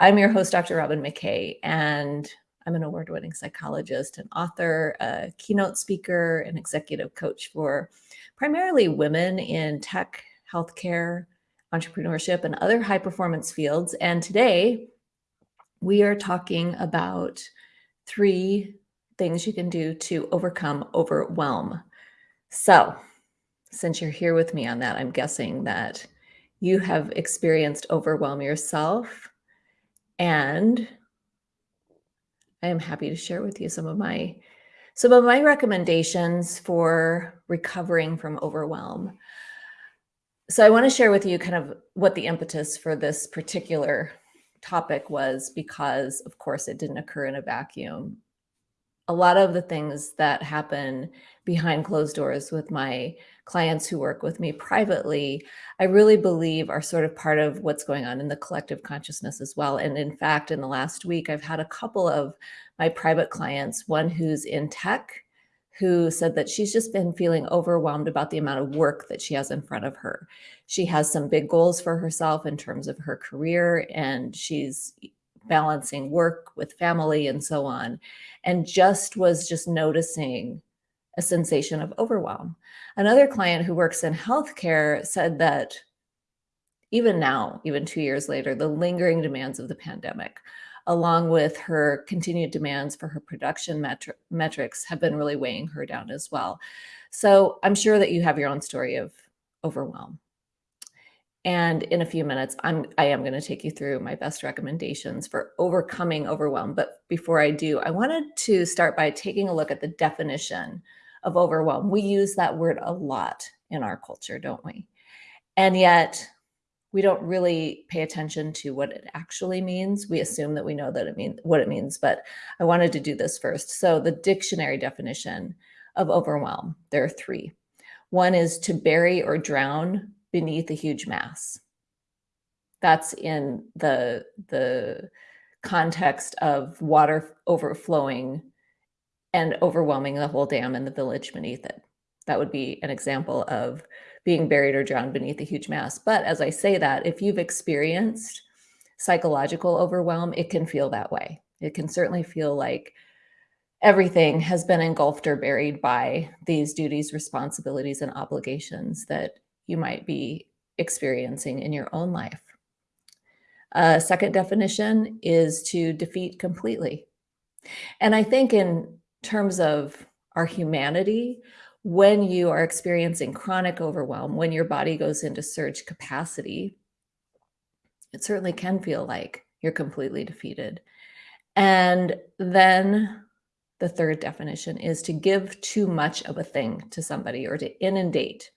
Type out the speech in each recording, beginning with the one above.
I'm your host, Dr. Robin McKay, and I'm an award-winning psychologist and author, a keynote speaker, and executive coach for primarily women in tech, healthcare, entrepreneurship, and other high-performance fields. And today, we are talking about three things you can do to overcome overwhelm. So since you're here with me on that, I'm guessing that you have experienced overwhelm yourself. And I am happy to share with you some of my some of my recommendations for recovering from overwhelm. So I want to share with you kind of what the impetus for this particular topic was because of course it didn't occur in a vacuum. A lot of the things that happen behind closed doors with my clients who work with me privately, I really believe are sort of part of what's going on in the collective consciousness as well. And in fact, in the last week, I've had a couple of my private clients, one who's in tech, who said that she's just been feeling overwhelmed about the amount of work that she has in front of her. She has some big goals for herself in terms of her career, and she's balancing work with family and so on, and just was just noticing a sensation of overwhelm. Another client who works in healthcare said that even now, even two years later, the lingering demands of the pandemic, along with her continued demands for her production metri metrics have been really weighing her down as well. So I'm sure that you have your own story of overwhelm. And in a few minutes, I'm, I am going to take you through my best recommendations for overcoming overwhelm. But before I do, I wanted to start by taking a look at the definition of overwhelm. We use that word a lot in our culture, don't we? And yet we don't really pay attention to what it actually means. We assume that we know that it means what it means, but I wanted to do this first. So the dictionary definition of overwhelm, there are three. One is to bury or drown beneath a huge mass. That's in the, the context of water overflowing and overwhelming the whole dam and the village beneath it. That would be an example of being buried or drowned beneath a huge mass. But as I say that, if you've experienced psychological overwhelm, it can feel that way. It can certainly feel like everything has been engulfed or buried by these duties, responsibilities, and obligations that you might be experiencing in your own life. A second definition is to defeat completely. And I think in terms of our humanity, when you are experiencing chronic overwhelm, when your body goes into surge capacity, it certainly can feel like you're completely defeated. And then the third definition is to give too much of a thing to somebody or to inundate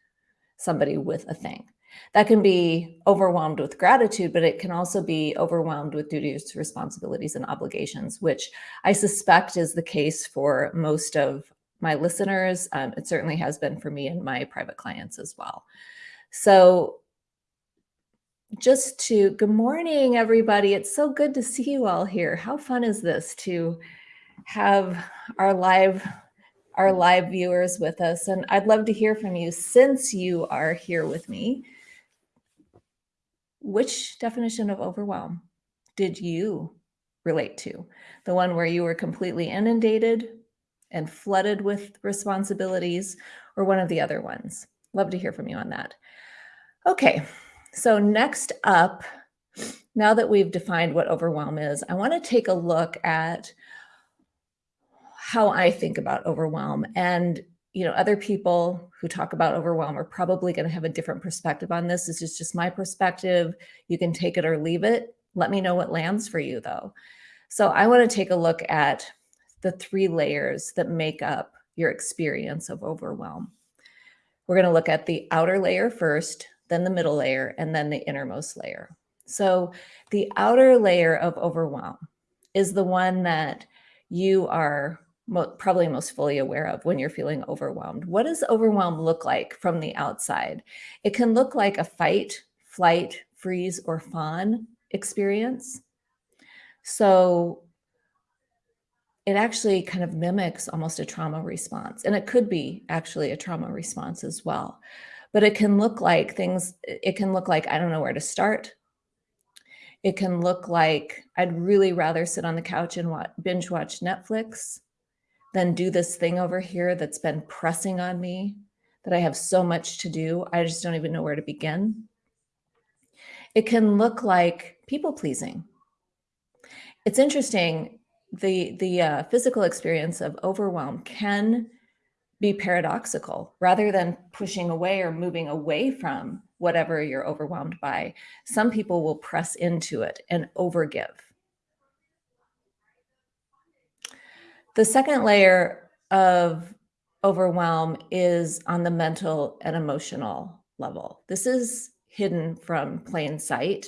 somebody with a thing. That can be overwhelmed with gratitude, but it can also be overwhelmed with duties, responsibilities, and obligations, which I suspect is the case for most of my listeners. Um, it certainly has been for me and my private clients as well. So just to, good morning, everybody. It's so good to see you all here. How fun is this to have our live our live viewers with us. And I'd love to hear from you since you are here with me which definition of overwhelm did you relate to? The one where you were completely inundated and flooded with responsibilities or one of the other ones? Love to hear from you on that. Okay, so next up, now that we've defined what overwhelm is, I want to take a look at how I think about overwhelm. And you know, other people who talk about overwhelm are probably going to have a different perspective on this. This is just my perspective. You can take it or leave it. Let me know what lands for you though. So I want to take a look at the three layers that make up your experience of overwhelm. We're going to look at the outer layer first, then the middle layer, and then the innermost layer. So the outer layer of overwhelm is the one that you are mo probably most fully aware of when you're feeling overwhelmed. What does overwhelm look like from the outside? It can look like a fight, flight, freeze, or fawn experience. So it actually kind of mimics almost a trauma response. And it could be actually a trauma response as well. But it can look like things, it can look like, I don't know where to start. It can look like I'd really rather sit on the couch and watch, binge watch Netflix than do this thing over here that's been pressing on me that I have so much to do. I just don't even know where to begin. It can look like people pleasing. It's interesting. The, the uh, physical experience of overwhelm can be paradoxical rather than pushing away or moving away from whatever you're overwhelmed by. Some people will press into it and overgive. The second layer of overwhelm is on the mental and emotional level. This is hidden from plain sight.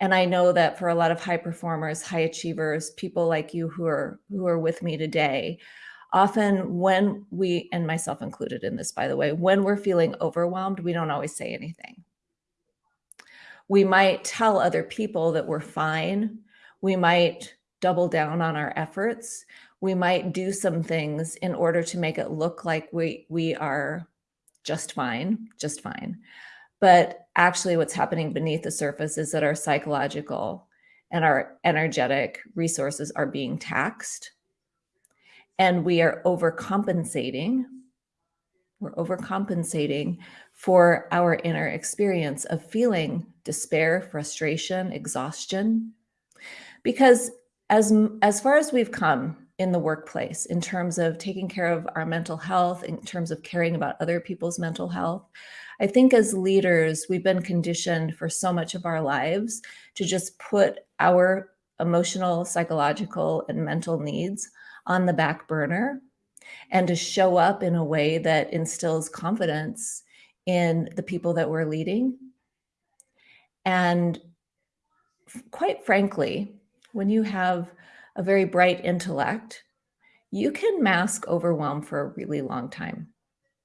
And I know that for a lot of high performers, high achievers, people like you who are who are with me today, often when we, and myself included in this, by the way, when we're feeling overwhelmed, we don't always say anything. We might tell other people that we're fine. We might double down on our efforts. We might do some things in order to make it look like we, we are just fine, just fine. But actually what's happening beneath the surface is that our psychological and our energetic resources are being taxed and we are overcompensating. We're overcompensating for our inner experience of feeling despair, frustration, exhaustion. Because as, as far as we've come in the workplace, in terms of taking care of our mental health, in terms of caring about other people's mental health, I think as leaders, we've been conditioned for so much of our lives to just put our emotional, psychological, and mental needs on the back burner and to show up in a way that instills confidence in the people that we're leading. And quite frankly, when you have a very bright intellect, you can mask overwhelm for a really long time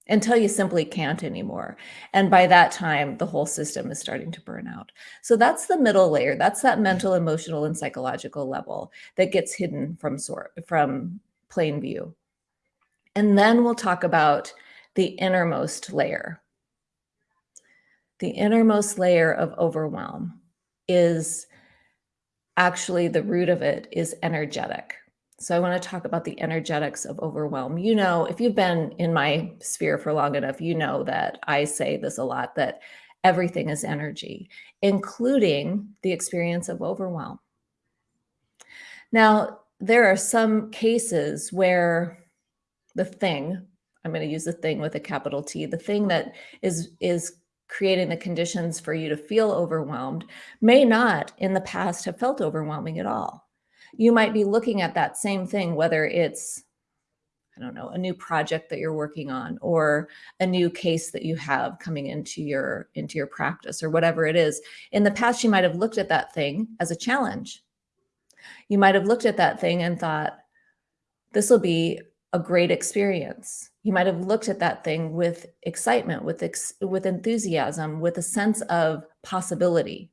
until you simply can't anymore. And by that time, the whole system is starting to burn out. So that's the middle layer. That's that mental, emotional, and psychological level that gets hidden from sort from plain view. And then we'll talk about the innermost layer. The innermost layer of overwhelm is actually the root of it is energetic. So I want to talk about the energetics of overwhelm. You know, if you've been in my sphere for long enough, you know that I say this a lot, that everything is energy, including the experience of overwhelm. Now, there are some cases where the thing, I'm going to use the thing with a capital T, the thing that is, is creating the conditions for you to feel overwhelmed may not in the past have felt overwhelming at all. You might be looking at that same thing, whether it's, I don't know, a new project that you're working on or a new case that you have coming into your, into your practice or whatever it is. In the past, you might have looked at that thing as a challenge. You might have looked at that thing and thought, this will be a great experience. You might have looked at that thing with excitement, with, ex with enthusiasm, with a sense of possibility.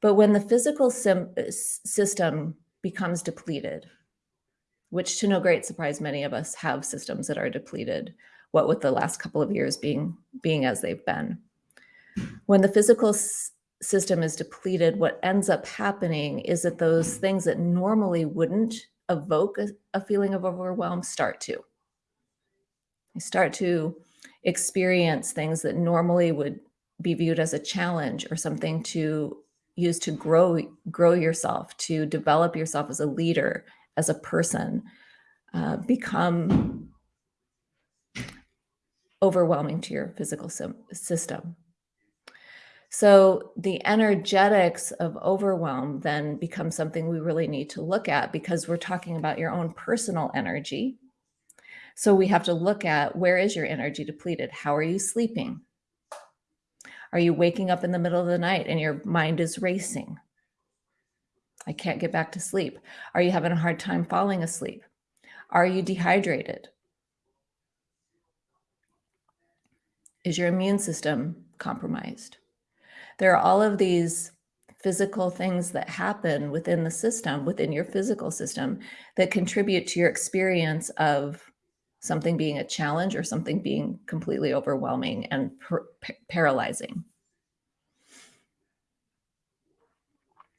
But when the physical uh, system becomes depleted, which to no great surprise, many of us have systems that are depleted, what with the last couple of years being, being as they've been. When the physical system is depleted, what ends up happening is that those things that normally wouldn't evoke a, a feeling of overwhelm start to. You start to experience things that normally would be viewed as a challenge or something to use to grow grow yourself, to develop yourself as a leader, as a person, uh, become overwhelming to your physical system. So the energetics of overwhelm then become something we really need to look at because we're talking about your own personal energy. So we have to look at where is your energy depleted? How are you sleeping? Are you waking up in the middle of the night and your mind is racing? I can't get back to sleep. Are you having a hard time falling asleep? Are you dehydrated? Is your immune system compromised? there are all of these physical things that happen within the system, within your physical system, that contribute to your experience of something being a challenge or something being completely overwhelming and paralyzing.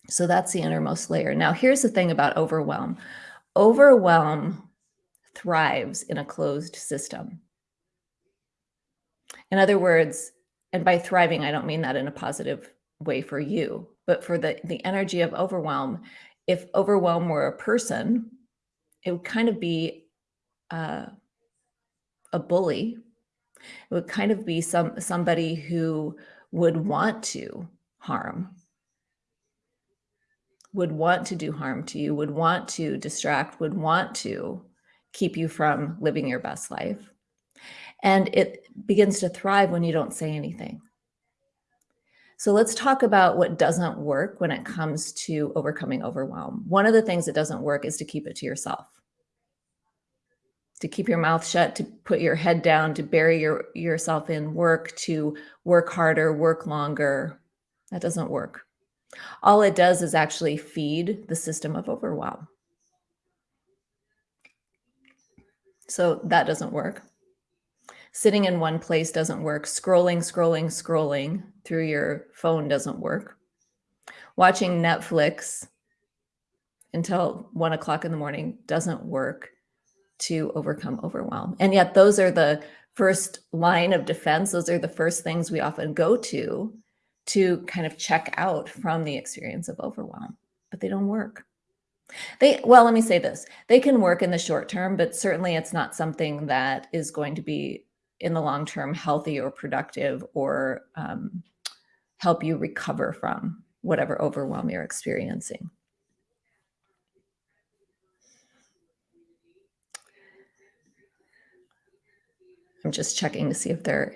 So that's the innermost layer. Now, here's the thing about overwhelm. Overwhelm thrives in a closed system. In other words, and by thriving, I don't mean that in a positive way for you, but for the, the energy of overwhelm, if overwhelm were a person, it would kind of be uh, a bully. It would kind of be some somebody who would want to harm, would want to do harm to you, would want to distract, would want to keep you from living your best life. And it begins to thrive when you don't say anything. So let's talk about what doesn't work when it comes to overcoming overwhelm. One of the things that doesn't work is to keep it to yourself. To keep your mouth shut, to put your head down, to bury your, yourself in work, to work harder, work longer. That doesn't work. All it does is actually feed the system of overwhelm. So that doesn't work. Sitting in one place doesn't work. Scrolling, scrolling, scrolling through your phone doesn't work. Watching Netflix until one o'clock in the morning doesn't work to overcome overwhelm. And yet those are the first line of defense. Those are the first things we often go to to kind of check out from the experience of overwhelm, but they don't work. They, well, let me say this, they can work in the short term, but certainly it's not something that is going to be in the long term healthy or productive or um, help you recover from whatever overwhelm you're experiencing. I'm just checking to see if there are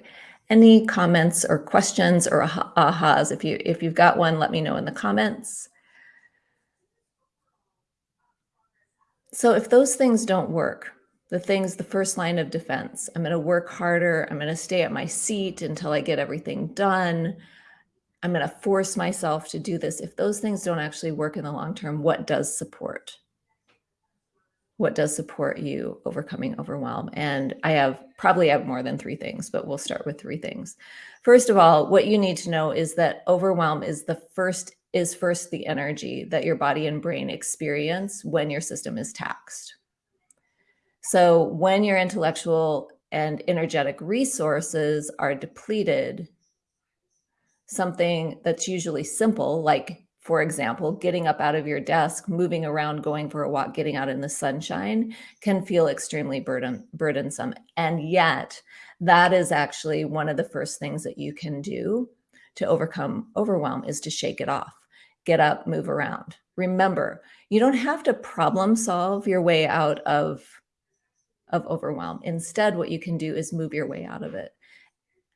any comments or questions or ahas. If you if you've got one, let me know in the comments. So if those things don't work, the things, the first line of defense. I'm going to work harder. I'm going to stay at my seat until I get everything done. I'm going to force myself to do this. If those things don't actually work in the long term, what does support? What does support you overcoming overwhelm? And I have probably have more than three things, but we'll start with three things. First of all, what you need to know is that overwhelm is the first is first the energy that your body and brain experience when your system is taxed. So when your intellectual and energetic resources are depleted, something that's usually simple, like, for example, getting up out of your desk, moving around, going for a walk, getting out in the sunshine can feel extremely burden, burdensome. And yet that is actually one of the first things that you can do to overcome overwhelm is to shake it off, get up, move around. Remember, you don't have to problem solve your way out of of overwhelm. Instead, what you can do is move your way out of it.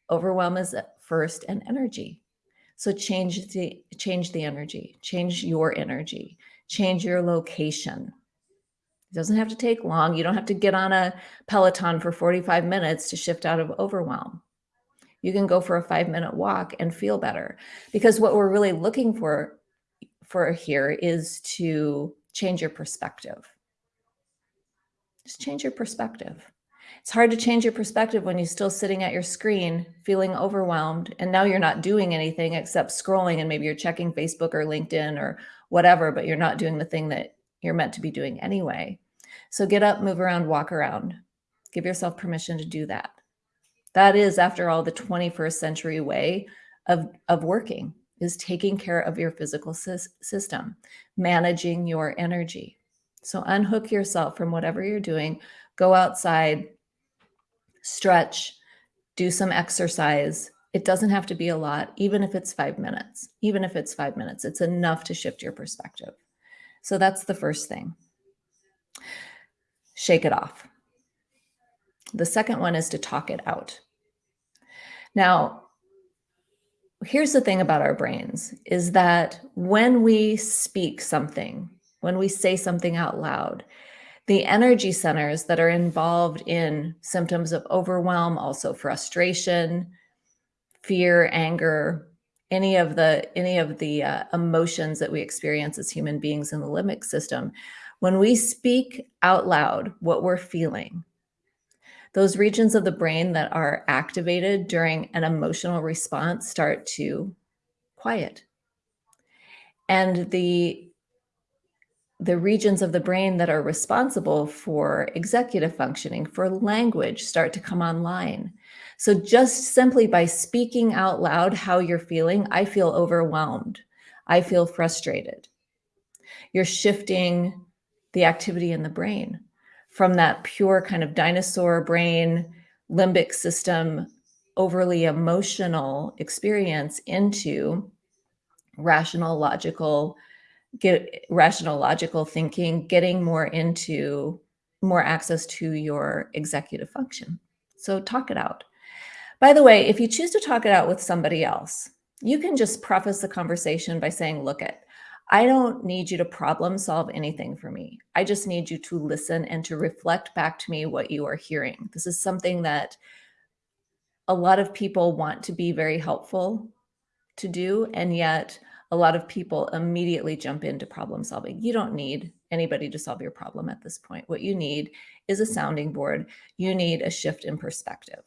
Overwhelm is first an energy. So change the change the energy, change your energy, change your location. It doesn't have to take long. You don't have to get on a Peloton for 45 minutes to shift out of overwhelm. You can go for a five minute walk and feel better because what we're really looking for for here is to change your perspective. Just change your perspective. It's hard to change your perspective when you're still sitting at your screen feeling overwhelmed and now you're not doing anything except scrolling and maybe you're checking Facebook or LinkedIn or whatever, but you're not doing the thing that you're meant to be doing anyway. So get up, move around, walk around. Give yourself permission to do that. That is, after all, the 21st century way of, of working is taking care of your physical system, managing your energy. So unhook yourself from whatever you're doing, go outside, stretch, do some exercise. It doesn't have to be a lot, even if it's five minutes, even if it's five minutes, it's enough to shift your perspective. So that's the first thing. Shake it off. The second one is to talk it out. Now, here's the thing about our brains is that when we speak something, when we say something out loud. The energy centers that are involved in symptoms of overwhelm, also frustration, fear, anger, any of the any of the uh, emotions that we experience as human beings in the limbic system, when we speak out loud what we're feeling, those regions of the brain that are activated during an emotional response start to quiet. And the the regions of the brain that are responsible for executive functioning, for language, start to come online. So just simply by speaking out loud how you're feeling, I feel overwhelmed. I feel frustrated. You're shifting the activity in the brain from that pure kind of dinosaur brain, limbic system, overly emotional experience into rational, logical, get rational, logical thinking, getting more into more access to your executive function. So talk it out. By the way, if you choose to talk it out with somebody else, you can just preface the conversation by saying, look it, I don't need you to problem solve anything for me. I just need you to listen and to reflect back to me what you are hearing. This is something that a lot of people want to be very helpful to do, and yet a lot of people immediately jump into problem solving. You don't need anybody to solve your problem at this point. What you need is a sounding board. You need a shift in perspective.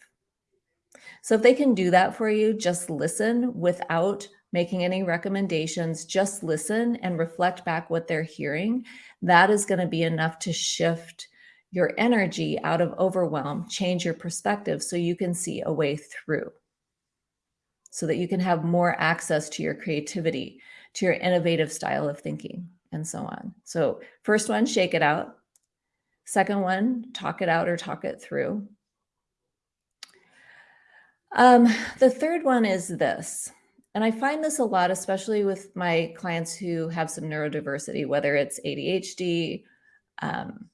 So if they can do that for you, just listen without making any recommendations, just listen and reflect back what they're hearing. That is going to be enough to shift your energy out of overwhelm, change your perspective so you can see a way through, so that you can have more access to your creativity, to your innovative style of thinking, and so on. So first one, shake it out. Second one, talk it out or talk it through. Um, the third one is this, and I find this a lot, especially with my clients who have some neurodiversity, whether it's ADHD, um,